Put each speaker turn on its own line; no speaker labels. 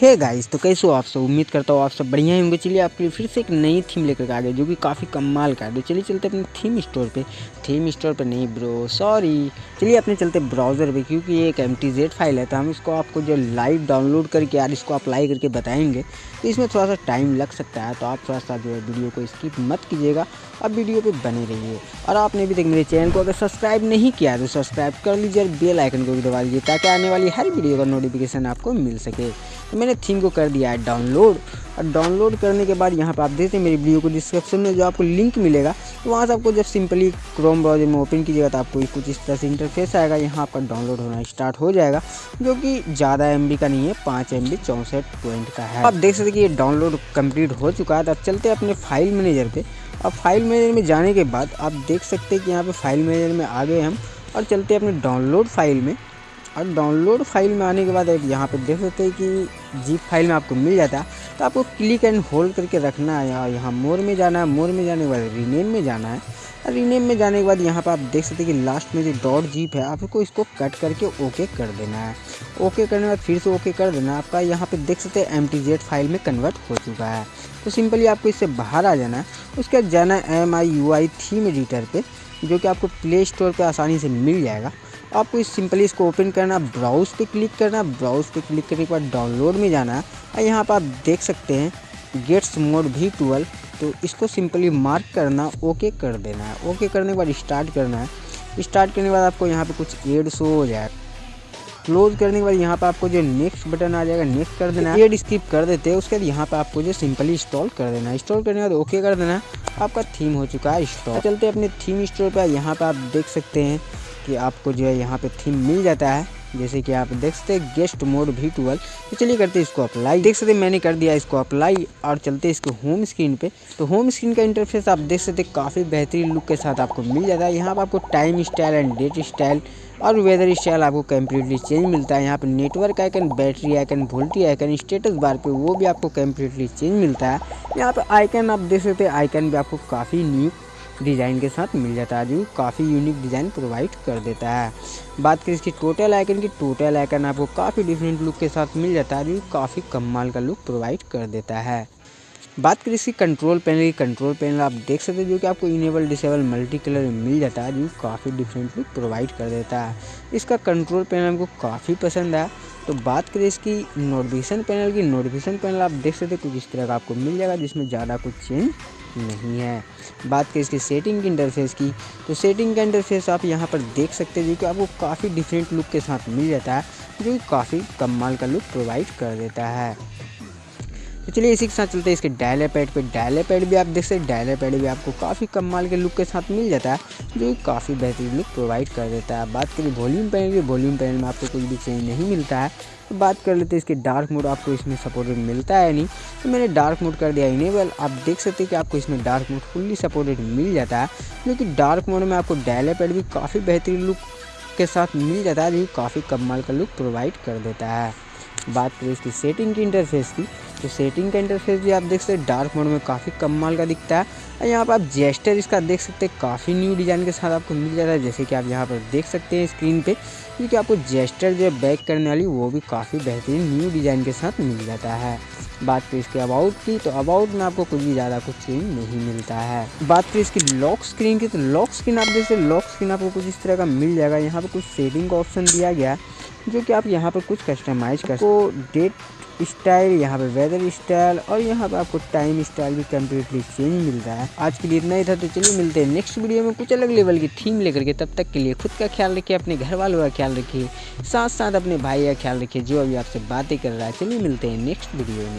Hey guys तो कैसे हो आप सब? उम्मीद करता हूँ आप सब बढ़िया ही होंगे। चलिए आपके लिए फिर से एक नई थीम लेकर आ गए, जो कि काफ़ी कमाल का है। तो चलिए चलते अपने थीम स्टोर पे। थीम स्टोर पे नहीं ब्रो सॉरी चलिए अपने चलते ब्राउज़र पे, क्योंकि ये एक एम फ़ाइल है तो हम इसको आपको जो लाइव डाउनलोड करके यार इसको अप्लाई करके बताएँगे। तो इसमें थोड़ा सा टाइम लग सकता है तो आप थोड़ा सा जो है वीडियो को स्किप मत कीजिएगा। अब वीडियो पर बने रहिए। और आपने अभी तक मेरे चैनल को अगर सब्सक्राइब नहीं किया तो सब्सक्राइब कर लीजिए और बेल आइकन को भी दबा लीजिए, ताकि आने वाली हर वीडियो का नोटिफिकेशन आपको मिल सके। तो मैंने थीम को कर दिया है डाउनलोड और डाउनलोड करने के बाद यहाँ पर आप देखते हैं मेरी वीडियो को डिस्क्रिप्शन में जो आपको लिंक मिलेगा तो वहाँ से आपको जब सिंपली क्रोम ब्राउज़र में ओपन कीजिएगा तो आपको कुछ इस तरह से इंटरफेस आएगा। यहाँ आपका डाउनलोड होना स्टार्ट हो जाएगा, जो कि ज़्यादा एमबी का नहीं है, पाँच एम बी चौंसठ पॉइंट का है। आप देख सकते कि ये डाउनलोड कंप्लीट हो चुका है तो अब चलते अपने फ़ाइल मैनेजर पे। अब फ़ाइल मैनेजर में जाने के बाद आप देख सकते हैं कि यहाँ पर फ़ाइल मैनेजर में आ गए हम, और चलते अपने डाउनलोड फ़ाइल में। और डाउनलोड फ़ाइल में आने के बाद आप यहाँ पे देख सकते हैं कि जीप फ़ाइल में आपको मिल जाता है। तो आपको क्लिक एंड होल्ड करके रखना है यहाँ यहाँ मोर में जाना है मोर में जाने के बाद रीनेम में जाना है। और रीनेम में जाने के बाद यहाँ पर आप देख सकते हैं कि लास्ट में जो डॉट जीप है, आपको इसको कट करके ओके कर देना है। ओके करने के बाद फिर से ओके कर देना आपका यहाँ पर देख सकते हैं एमटीजेड फ़ाइल में कन्वर्ट हो चुका है। तो सिंपली आपको इससे बाहर आ जाना है। उसके बाद जाना है M I U I theme editor पर जो कि आपको प्ले स्टोर पर आसानी से मिल जाएगा। आपको इस सिंपली इसको ओपन करना, ब्राउज़ पे क्लिक करना, ब्राउज़ पे क्लिक करने के बाद डाउनलोड में जाना और यहाँ पर आप देख सकते हैं गेट्स मोड भी ट्वेल्व तो इसको सिंपली मार्क करना, ओके कर देना है। ओके करने के बाद स्टार्ट करना है। स्टार्ट करने के बाद आपको यहाँ पे कुछ एड शो हो जाएगा क्लोज करने के बाद यहाँ पे आपको जो नेक्स्ट बटन आ जाएगा नेक्स्ट कर देना है। एड स्किप कर देते हैं, उसके बाद यहाँ पर आपको जो सिंपली इंस्टॉल कर देना है। इंस्टॉल करने के बाद ओके कर देना है। आपका थीम हो चुका है स्टोर चलते अपने थीम स्टोर पर। यहाँ पर आप देख सकते हैं कि आपको जो है यहाँ पे थीम मिल जाता है। जैसे कि आप देख सकते हैं गेस्ट मोड भी टूवल तो चलिए करते हैं इसको अप्लाई देख सकते हैं, मैंने कर दिया इसको अप्लाई और चलते हैं इसको होम स्क्रीन पे। तो होम स्क्रीन का इंटरफेस आप देख सकते हैं, काफ़ी बेहतरीन लुक के साथ आपको मिल जाता है। यहाँ पर आपको time style and date style और वेदर स्टाइल आपको कम्प्लीटली चेंज मिलता है। यहाँ पर network icon battery icon VoLTE icon status bar पे वो भी आपको कम्प्लीटली चेंज मिलता है। यहाँ पर आइकन आप देख सकते आइकन भी आपको काफ़ी न्यू डिज़ाइन के साथ मिल जाता है। जो काफ़ी यूनिक डिज़ाइन प्रोवाइड कर देता है। बात करें इसकी टोटल आइकन की टोटल आइकन आपको काफ़ी डिफरेंट लुक के साथ मिल जाता है। जो काफ़ी कमाल का लुक प्रोवाइड कर देता है। बात करें इसकी कंट्रोल पैनल की कंट्रोल पैनल आप देख सकते हैं जो कि आपको इनेबल डिसेबल मल्टी कलर में मिल जाता है, जो काफ़ी डिफरेंट लुक प्रोवाइड कर देता है। इसका कंट्रोल पैनल हमको काफ़ी पसंद है। तो बात करें इसकी नोटिफिकेशन पैनल की नोटिफिकेशन पैनल आप देख सकते हैं कुछ इस तरह का आपको मिल जाएगा, जिसमें ज़्यादा कुछ चेंज नहीं है। बात करें इसकी सेटिंग की इंटरफेस की तो सेटिंग का इंटरफेस आप यहाँ पर देख सकते हैं जो कि आपको काफ़ी डिफरेंट लुक के साथ मिल जाता है, जो काफ़ी कमाल का लुक प्रोवाइड कर देता है। तो चलिए इसी के साथ चलते हैं इसके डायले पैड पर डायले पैड भी आप देख सकते हैं डायले पैड भी आपको काफ़ी कम माल के लुक के साथ मिल जाता है, जो काफ़ी बेहतरीन लुक प्रोवाइड कर देता है। बात करें वॉल्यूम पैनल की वॉल्यूम पैनल में आपको कुछ भी चेंज नहीं मिलता है। तो बात कर लेते हैं इसके डार्क मोड आपको इसमें सपोर्टेड मिलता है नहीं? तो मैंने डार्क मोड कर दिया इनेबल आप देख सकते हैं कि आपको इसमें डार्क मोड फुल्ली सपोर्टेड मिल जाता है, जो कि डार्क मोड में आपको डायले पैड भी काफ़ी बेहतरीन लुक के साथ मिल जाता है, जो काफ़ी कम माल का लुक प्रोवाइड कर देता है। बात करें इसकी सेटिंग की इंटरफेस की। तो सेटिंग का इंटरफेस भी आप देख सकते हैं डार्क मोड में काफ़ी कम माल का दिखता है। और यहाँ पर आप जेस्टर इसका देख सकते हैं, काफ़ी न्यू डिज़ाइन के साथ आपको मिल जाता है, जैसे कि आप यहाँ पर देख सकते हैं स्क्रीन पे। क्योंकि आपको जेस्टर जो है बैक करने वाली, वो भी काफ़ी बेहतरीन न्यू डिज़ाइन के साथ मिल जाता है। बात करें इसके अबाउट की तो अबाउट में आपको कुछ भी ज़्यादा कुछ चेंज नहीं मिलता है। बात करें इसकी लॉक स्क्रीन की तो लॉक स्क्रीन आप जैसे लॉक स्क्रीन आपको कुछ इस तरह का मिल जाएगा। यहाँ पर कुछ सेटिंग का ऑप्शन दिया गया जो कि आप यहाँ पर कुछ कस्टमाइज कर को डेट स्टाइल, यहाँ पे वेदर स्टाइल और यहाँ पे आपको टाइम स्टाइल भी कम्प्लीटली चेंज मिल रहा है। आज के लिए इतना ही था तो चलिए मिलते हैं नेक्स्ट वीडियो में कुछ अलग लेवल की थीम लेकर के। तब तक के लिए खुद का ख्याल रखिए, अपने घर वालों का ख्याल रखिए साथ साथ अपने भाई का ख्याल रखिए, जो अभी आपसे बातें कर रहा है। चलिए मिलते हैं नेक्स्ट वीडियो में।